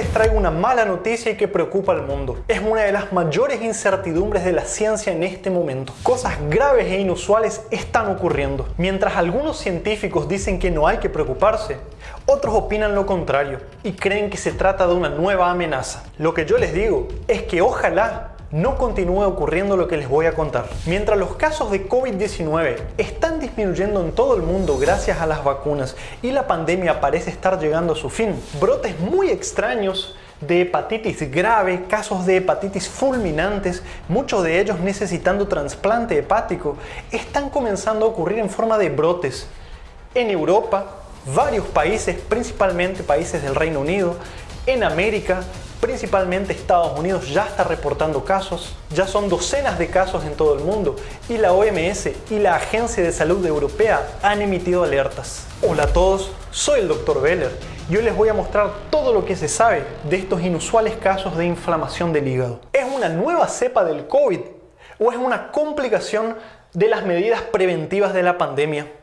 les traigo una mala noticia y que preocupa al mundo. Es una de las mayores incertidumbres de la ciencia en este momento. Cosas graves e inusuales están ocurriendo. Mientras algunos científicos dicen que no hay que preocuparse, otros opinan lo contrario y creen que se trata de una nueva amenaza. Lo que yo les digo es que ojalá no continúe ocurriendo lo que les voy a contar. Mientras los casos de COVID-19 están disminuyendo en todo el mundo gracias a las vacunas y la pandemia parece estar llegando a su fin, brotes muy extraños de hepatitis grave, casos de hepatitis fulminantes, muchos de ellos necesitando trasplante hepático, están comenzando a ocurrir en forma de brotes. En Europa, varios países, principalmente países del Reino Unido, en América, principalmente Estados Unidos ya está reportando casos, ya son docenas de casos en todo el mundo y la OMS y la Agencia de Salud Europea han emitido alertas. Hola a todos, soy el Dr. Beller y hoy les voy a mostrar todo lo que se sabe de estos inusuales casos de inflamación del hígado. ¿Es una nueva cepa del COVID o es una complicación de las medidas preventivas de la pandemia?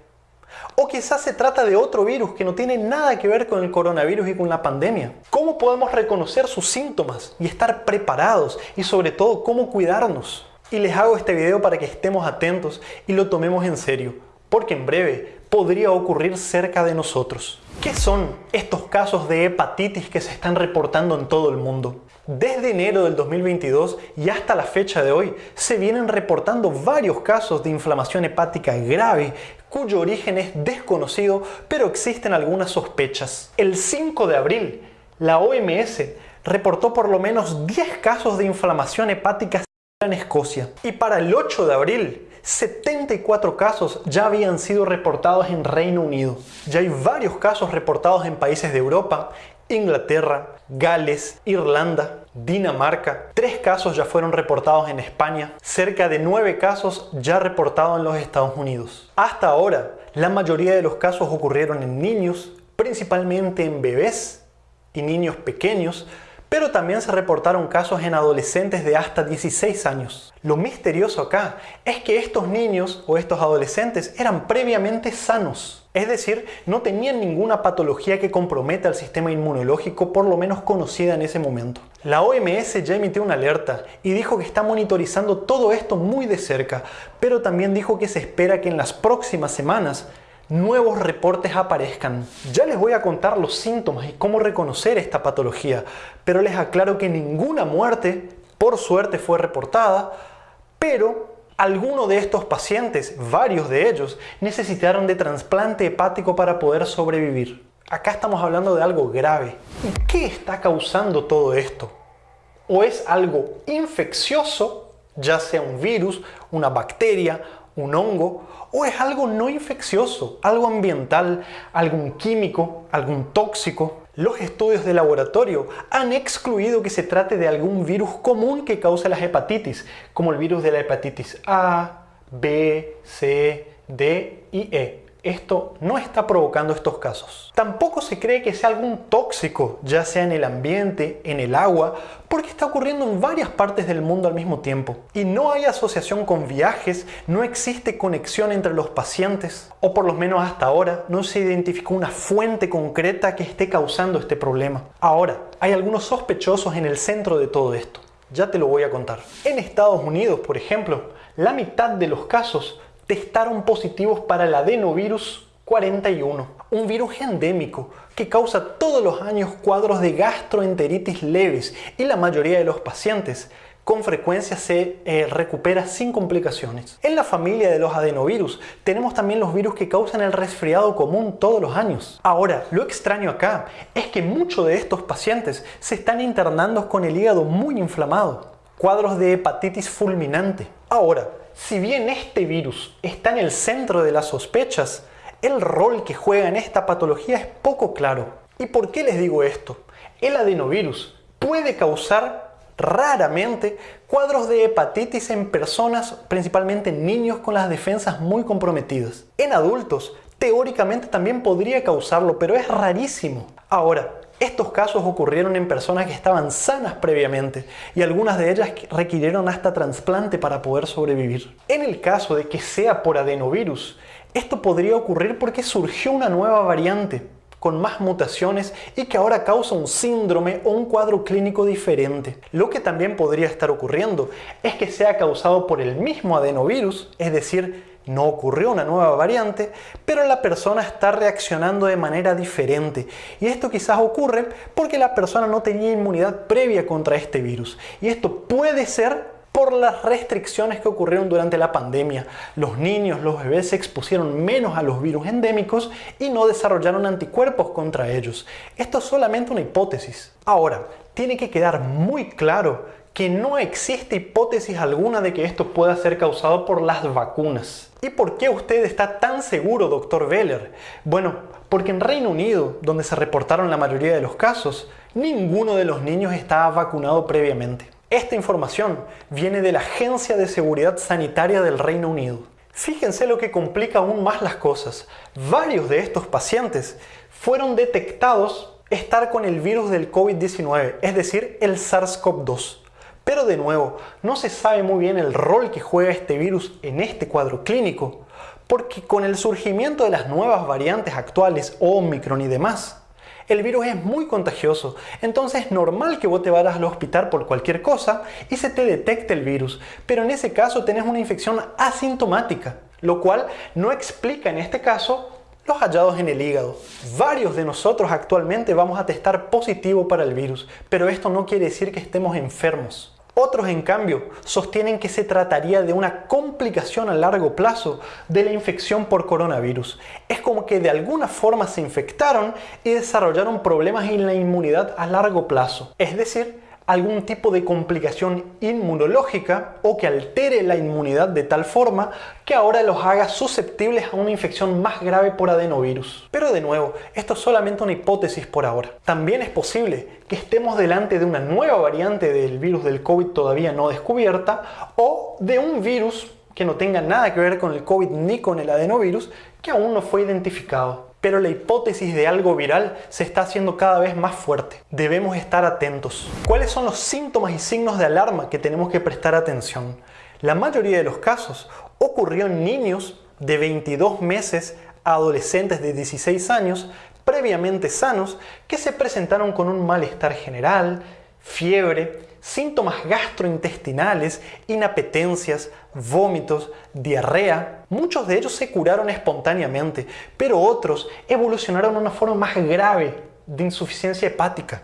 O quizás se trata de otro virus que no tiene nada que ver con el coronavirus y con la pandemia. ¿Cómo podemos reconocer sus síntomas y estar preparados? Y sobre todo, ¿cómo cuidarnos? Y les hago este video para que estemos atentos y lo tomemos en serio, porque en breve podría ocurrir cerca de nosotros. ¿Qué son estos casos de hepatitis que se están reportando en todo el mundo? Desde enero del 2022 y hasta la fecha de hoy se vienen reportando varios casos de inflamación hepática grave cuyo origen es desconocido, pero existen algunas sospechas. El 5 de abril, la OMS reportó por lo menos 10 casos de inflamación hepática en Escocia. Y para el 8 de abril, 74 casos ya habían sido reportados en Reino Unido. Ya hay varios casos reportados en países de Europa, Inglaterra, Gales, Irlanda, Dinamarca. Tres casos ya fueron reportados en España. Cerca de nueve casos ya reportados en los Estados Unidos. Hasta ahora, la mayoría de los casos ocurrieron en niños, principalmente en bebés y niños pequeños, pero también se reportaron casos en adolescentes de hasta 16 años. Lo misterioso acá es que estos niños o estos adolescentes eran previamente sanos. Es decir, no tenían ninguna patología que comprometa al sistema inmunológico, por lo menos conocida en ese momento. La OMS ya emitió una alerta y dijo que está monitorizando todo esto muy de cerca, pero también dijo que se espera que en las próximas semanas nuevos reportes aparezcan. Ya les voy a contar los síntomas y cómo reconocer esta patología, pero les aclaro que ninguna muerte, por suerte, fue reportada, pero algunos de estos pacientes, varios de ellos, necesitaron de trasplante hepático para poder sobrevivir. Acá estamos hablando de algo grave. ¿Y qué está causando todo esto? ¿O es algo infeccioso, ya sea un virus, una bacteria, un hongo, o es algo no infeccioso, algo ambiental, algún químico, algún tóxico. Los estudios de laboratorio han excluido que se trate de algún virus común que cause las hepatitis, como el virus de la hepatitis A, B, C, D y E esto no está provocando estos casos. Tampoco se cree que sea algún tóxico, ya sea en el ambiente, en el agua, porque está ocurriendo en varias partes del mundo al mismo tiempo. Y no hay asociación con viajes, no existe conexión entre los pacientes, o por lo menos hasta ahora no se identificó una fuente concreta que esté causando este problema. Ahora, hay algunos sospechosos en el centro de todo esto. Ya te lo voy a contar. En Estados Unidos, por ejemplo, la mitad de los casos testaron positivos para el adenovirus 41, un virus endémico que causa todos los años cuadros de gastroenteritis leves y la mayoría de los pacientes con frecuencia se eh, recupera sin complicaciones. En la familia de los adenovirus tenemos también los virus que causan el resfriado común todos los años. Ahora, lo extraño acá es que muchos de estos pacientes se están internando con el hígado muy inflamado, cuadros de hepatitis fulminante. Ahora, si bien este virus está en el centro de las sospechas, el rol que juega en esta patología es poco claro. ¿Y por qué les digo esto? El adenovirus puede causar raramente cuadros de hepatitis en personas, principalmente niños con las defensas muy comprometidas. En adultos, teóricamente también podría causarlo, pero es rarísimo. Ahora, estos casos ocurrieron en personas que estaban sanas previamente y algunas de ellas requirieron hasta trasplante para poder sobrevivir. En el caso de que sea por adenovirus, esto podría ocurrir porque surgió una nueva variante, con más mutaciones y que ahora causa un síndrome o un cuadro clínico diferente. Lo que también podría estar ocurriendo es que sea causado por el mismo adenovirus, es decir, no ocurrió una nueva variante, pero la persona está reaccionando de manera diferente. Y esto quizás ocurre porque la persona no tenía inmunidad previa contra este virus. Y esto puede ser por las restricciones que ocurrieron durante la pandemia. Los niños, los bebés se expusieron menos a los virus endémicos y no desarrollaron anticuerpos contra ellos. Esto es solamente una hipótesis. Ahora, tiene que quedar muy claro que no existe hipótesis alguna de que esto pueda ser causado por las vacunas. ¿Y por qué usted está tan seguro, doctor Veller? Bueno, porque en Reino Unido, donde se reportaron la mayoría de los casos, ninguno de los niños estaba vacunado previamente. Esta información viene de la Agencia de Seguridad Sanitaria del Reino Unido. Fíjense lo que complica aún más las cosas. Varios de estos pacientes fueron detectados estar con el virus del COVID-19, es decir, el SARS-CoV-2. Pero de nuevo, no se sabe muy bien el rol que juega este virus en este cuadro clínico, porque con el surgimiento de las nuevas variantes actuales, Omicron y demás, el virus es muy contagioso, entonces es normal que vos te vayas al hospital por cualquier cosa y se te detecte el virus, pero en ese caso tenés una infección asintomática, lo cual no explica en este caso los hallados en el hígado. Varios de nosotros actualmente vamos a testar positivo para el virus, pero esto no quiere decir que estemos enfermos. Otros, en cambio, sostienen que se trataría de una complicación a largo plazo de la infección por coronavirus. Es como que de alguna forma se infectaron y desarrollaron problemas en la inmunidad a largo plazo. Es decir, algún tipo de complicación inmunológica o que altere la inmunidad de tal forma que ahora los haga susceptibles a una infección más grave por adenovirus. Pero de nuevo, esto es solamente una hipótesis por ahora. También es posible que estemos delante de una nueva variante del virus del COVID todavía no descubierta o de un virus que no tenga nada que ver con el COVID ni con el adenovirus que aún no fue identificado pero la hipótesis de algo viral se está haciendo cada vez más fuerte. Debemos estar atentos. ¿Cuáles son los síntomas y signos de alarma que tenemos que prestar atención? La mayoría de los casos ocurrió en niños de 22 meses a adolescentes de 16 años previamente sanos que se presentaron con un malestar general, fiebre, síntomas gastrointestinales, inapetencias, vómitos, diarrea. Muchos de ellos se curaron espontáneamente, pero otros evolucionaron a una forma más grave de insuficiencia hepática,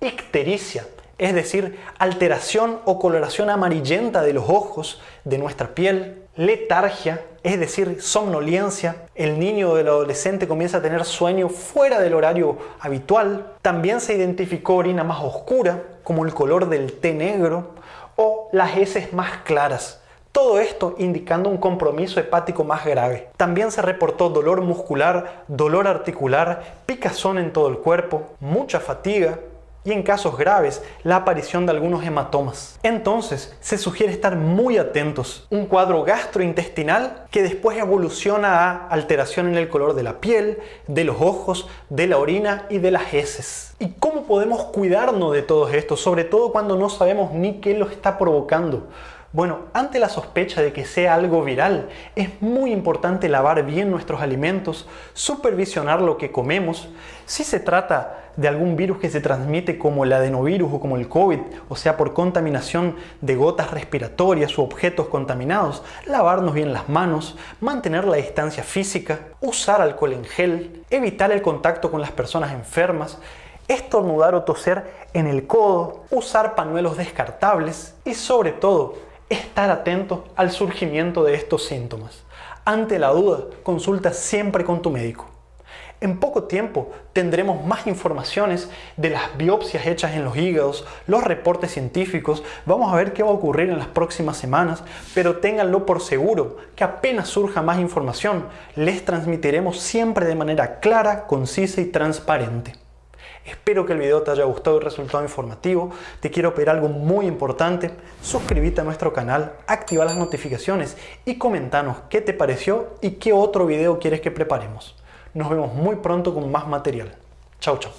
ictericia, es decir, alteración o coloración amarillenta de los ojos, de nuestra piel, letargia, es decir, somnolencia. El niño o el adolescente comienza a tener sueño fuera del horario habitual. También se identificó orina más oscura, como el color del té negro, o las heces más claras. Todo esto indicando un compromiso hepático más grave. También se reportó dolor muscular, dolor articular, picazón en todo el cuerpo, mucha fatiga, y en casos graves la aparición de algunos hematomas. Entonces se sugiere estar muy atentos. Un cuadro gastrointestinal que después evoluciona a alteración en el color de la piel, de los ojos, de la orina y de las heces. ¿Y cómo podemos cuidarnos de todo esto? Sobre todo cuando no sabemos ni qué lo está provocando. Bueno, ante la sospecha de que sea algo viral, es muy importante lavar bien nuestros alimentos, supervisionar lo que comemos. Si se trata de algún virus que se transmite como el adenovirus o como el COVID, o sea por contaminación de gotas respiratorias u objetos contaminados, lavarnos bien las manos, mantener la distancia física, usar alcohol en gel, evitar el contacto con las personas enfermas, estornudar o toser en el codo, usar pañuelos descartables y sobre todo estar atento al surgimiento de estos síntomas. Ante la duda, consulta siempre con tu médico. En poco tiempo tendremos más informaciones de las biopsias hechas en los hígados, los reportes científicos, vamos a ver qué va a ocurrir en las próximas semanas, pero ténganlo por seguro que apenas surja más información, les transmitiremos siempre de manera clara, concisa y transparente. Espero que el video te haya gustado y resultado informativo. Te quiero pedir algo muy importante. Suscríbete a nuestro canal, activa las notificaciones y comentanos qué te pareció y qué otro video quieres que preparemos. Nos vemos muy pronto con más material. Chao, chao.